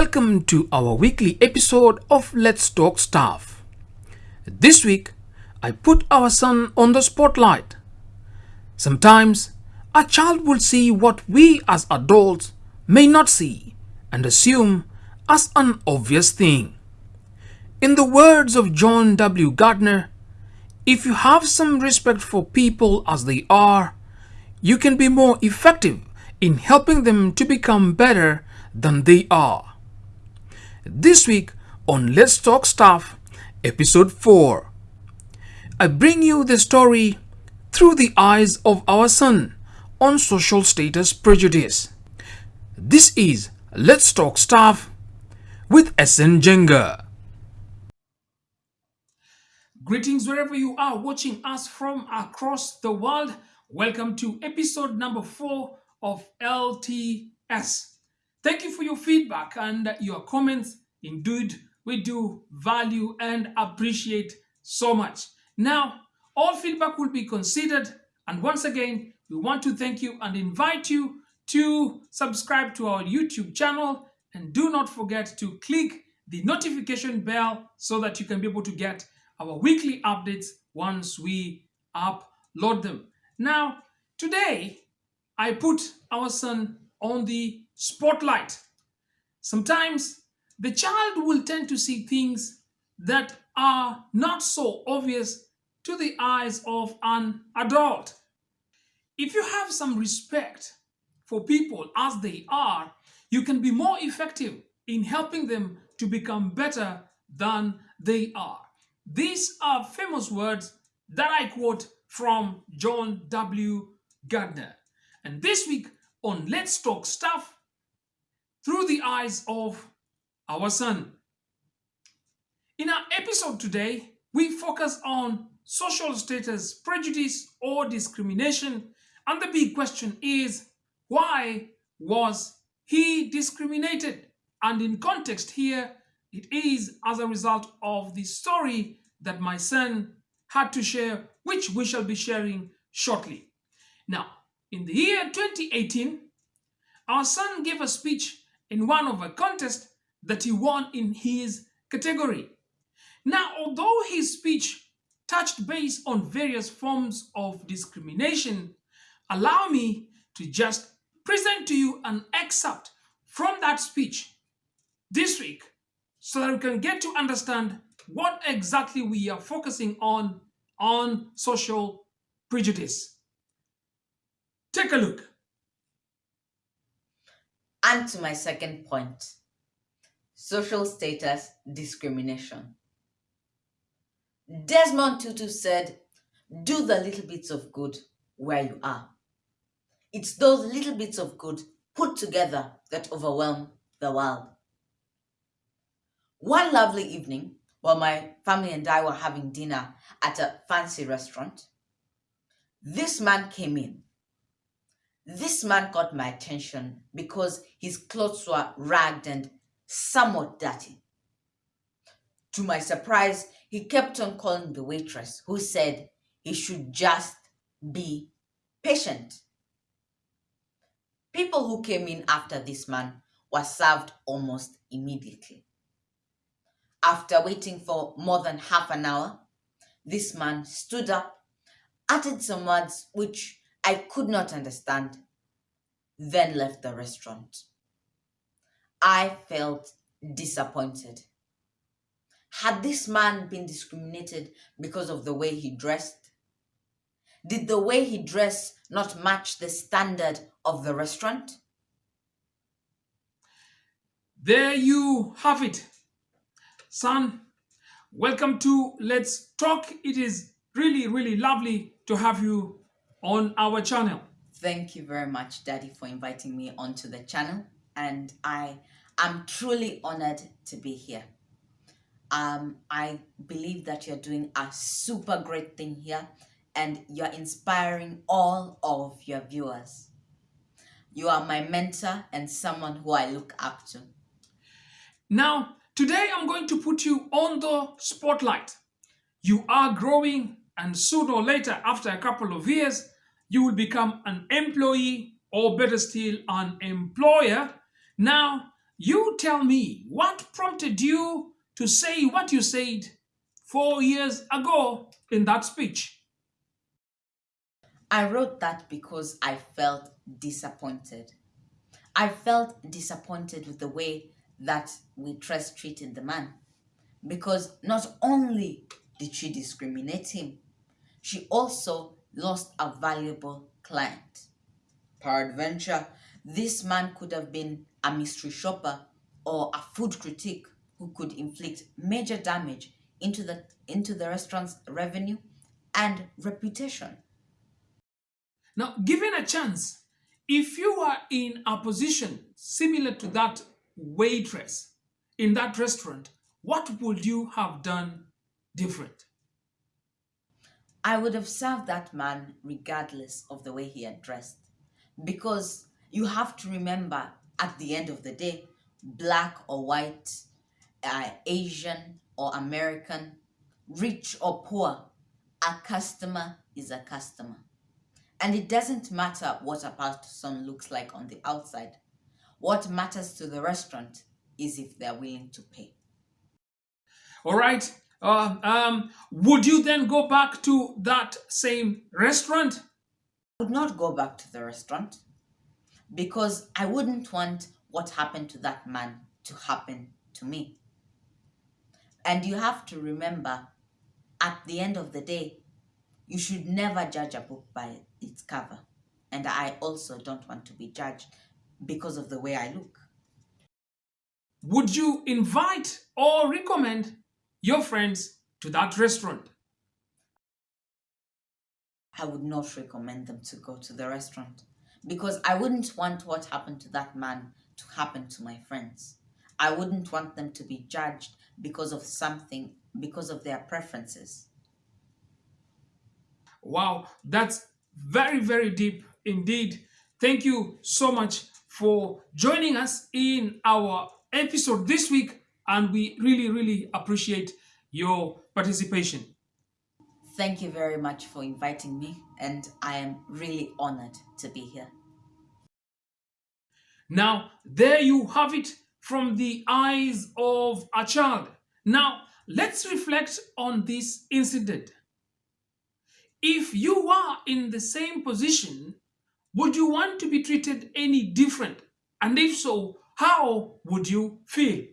Welcome to our weekly episode of Let's Talk Staff. This week, I put our son on the spotlight. Sometimes, a child will see what we as adults may not see and assume as an obvious thing. In the words of John W. Gardner, if you have some respect for people as they are, you can be more effective in helping them to become better than they are. This week on Let's Talk Stuff, Episode 4, I bring you the story through the eyes of our son on social status prejudice. This is Let's Talk Stuff with SN Jenga. Greetings wherever you are watching us from across the world. Welcome to episode number 4 of LTS. Thank you for your feedback and your comments. Indeed, we do value and appreciate so much. Now, all feedback will be considered. And once again, we want to thank you and invite you to subscribe to our YouTube channel. And do not forget to click the notification bell so that you can be able to get our weekly updates once we upload them. Now, today, I put our son on the spotlight. Sometimes the child will tend to see things that are not so obvious to the eyes of an adult. If you have some respect for people as they are, you can be more effective in helping them to become better than they are. These are famous words that I quote from John W. Gardner. And this week on Let's Talk Stuff, through the eyes of our son. In our episode today, we focus on social status, prejudice, or discrimination. And the big question is why was he discriminated? And in context here, it is as a result of the story that my son had to share, which we shall be sharing shortly. Now, in the year 2018, our son gave a speech in one of a contest that he won in his category. Now, although his speech touched base on various forms of discrimination, allow me to just present to you an excerpt from that speech this week so that we can get to understand what exactly we are focusing on on social prejudice. Take a look. And to my second point social status discrimination. Desmond Tutu said, Do the little bits of good where you are. It's those little bits of good put together that overwhelm the world. One lovely evening, while my family and I were having dinner at a fancy restaurant, this man came in this man got my attention because his clothes were ragged and somewhat dirty. To my surprise, he kept on calling the waitress, who said he should just be patient. People who came in after this man were served almost immediately. After waiting for more than half an hour, this man stood up, uttered some words which I could not understand, then left the restaurant. I felt disappointed. Had this man been discriminated because of the way he dressed? Did the way he dressed not match the standard of the restaurant? There you have it. Son, welcome to Let's Talk. It is really, really lovely to have you on our channel. Thank you very much, Daddy, for inviting me onto the channel. And I am truly honored to be here. Um, I believe that you're doing a super great thing here and you're inspiring all of your viewers. You are my mentor and someone who I look up to. Now, today I'm going to put you on the spotlight. You are growing and sooner or later, after a couple of years, you will become an employee or better still, an employer. Now, you tell me what prompted you to say what you said four years ago in that speech. I wrote that because I felt disappointed. I felt disappointed with the way that we Waitress treated the man. Because not only did she discriminate him, she also lost a valuable client. Peradventure, this man could have been a mystery shopper or a food critic who could inflict major damage into the, into the restaurant's revenue and reputation. Now, given a chance, if you are in a position similar to that waitress in that restaurant, what would you have done different? I would have served that man regardless of the way he had dressed. Because you have to remember at the end of the day, black or white, uh, Asian or American, rich or poor, a customer is a customer. And it doesn't matter what a person looks like on the outside. What matters to the restaurant is if they're willing to pay. All right. Uh, um, would you then go back to that same restaurant? I would not go back to the restaurant because I wouldn't want what happened to that man to happen to me. And you have to remember, at the end of the day, you should never judge a book by its cover. And I also don't want to be judged because of the way I look. Would you invite or recommend your friends to that restaurant? I would not recommend them to go to the restaurant because I wouldn't want what happened to that man to happen to my friends. I wouldn't want them to be judged because of something, because of their preferences. Wow, that's very, very deep indeed. Thank you so much for joining us in our episode this week, and we really, really appreciate your participation. Thank you very much for inviting me, and I am really honored to be here. Now, there you have it from the eyes of a child. Now, let's reflect on this incident. If you are in the same position, would you want to be treated any different? And if so, how would you feel?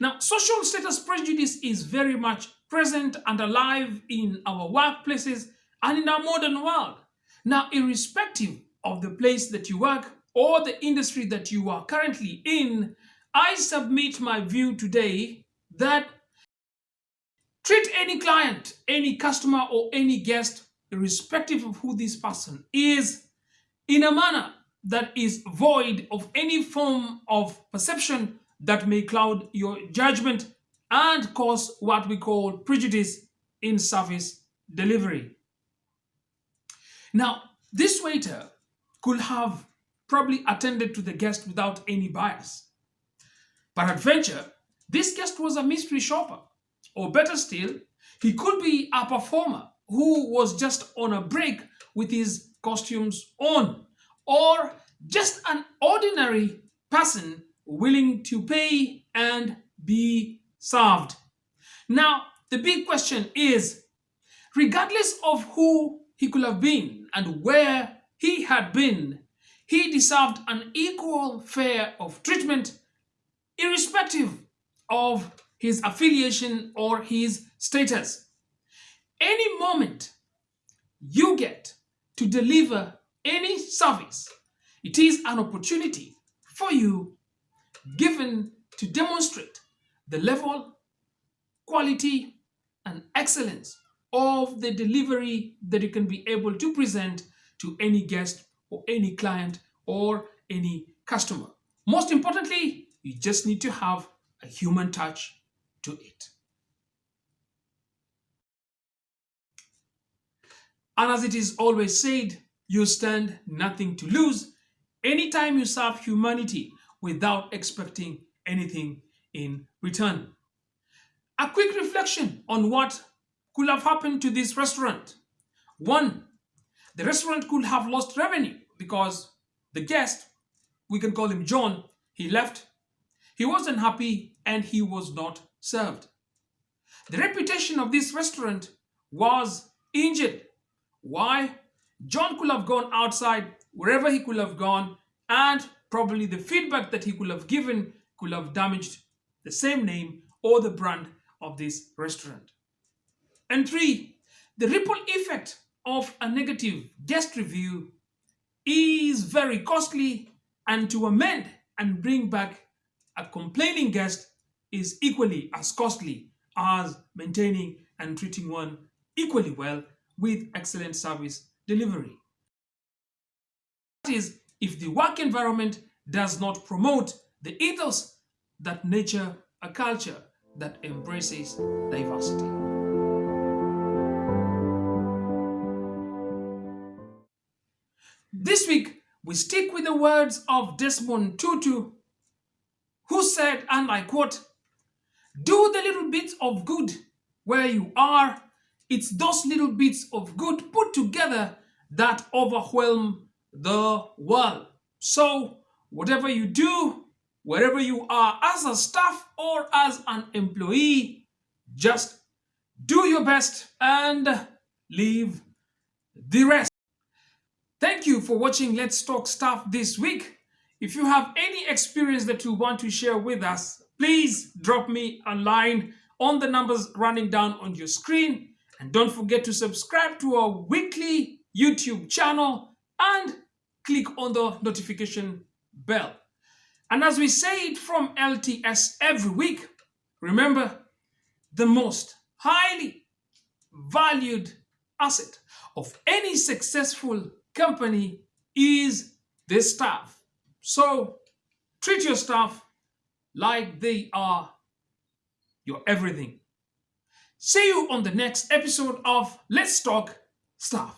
Now, social status prejudice is very much present and alive in our workplaces and in our modern world. Now, irrespective of the place that you work or the industry that you are currently in, I submit my view today that treat any client, any customer, or any guest, irrespective of who this person is, in a manner that is void of any form of perception that may cloud your judgment and cause what we call prejudice in service delivery. Now, this waiter could have probably attended to the guest without any bias. Peradventure, this guest was a mystery shopper, or better still, he could be a performer who was just on a break with his costumes on, or just an ordinary person willing to pay and be served. Now, the big question is, regardless of who he could have been and where he had been, he deserved an equal fare of treatment irrespective of his affiliation or his status. Any moment you get to deliver any service, it is an opportunity for you given to demonstrate the level, quality, and excellence of the delivery that you can be able to present to any guest or any client or any customer. Most importantly, you just need to have a human touch to it. And as it is always said, you stand nothing to lose anytime you serve humanity without expecting anything in return. A quick reflection on what could have happened to this restaurant. One, the restaurant could have lost revenue because the guest, we can call him John, He left. He wasn't happy and he was not served. The reputation of this restaurant was injured. Why? John could have gone outside wherever he could have gone and probably the feedback that he could have given could have damaged the same name or the brand of this restaurant. And three, the ripple effect of a negative guest review is very costly and to amend and bring back a complaining guest is equally as costly as maintaining and treating one equally well with excellent service delivery. That is, if the work environment does not promote the ethos that nature a culture that embraces diversity. This week, we stick with the words of Desmond Tutu, who said, and I quote, Do the little bits of good where you are. It's those little bits of good put together that overwhelm the world. So, whatever you do, wherever you are as a staff or as an employee, just do your best and leave the rest. Thank you for watching Let's Talk Staff this week. If you have any experience that you want to share with us, please drop me a line on the numbers running down on your screen. And don't forget to subscribe to our weekly YouTube channel and click on the notification bell. And as we say it from LTS every week, remember the most highly valued asset of any successful company is the staff. So treat your staff like they are your everything. See you on the next episode of Let's Talk Staff.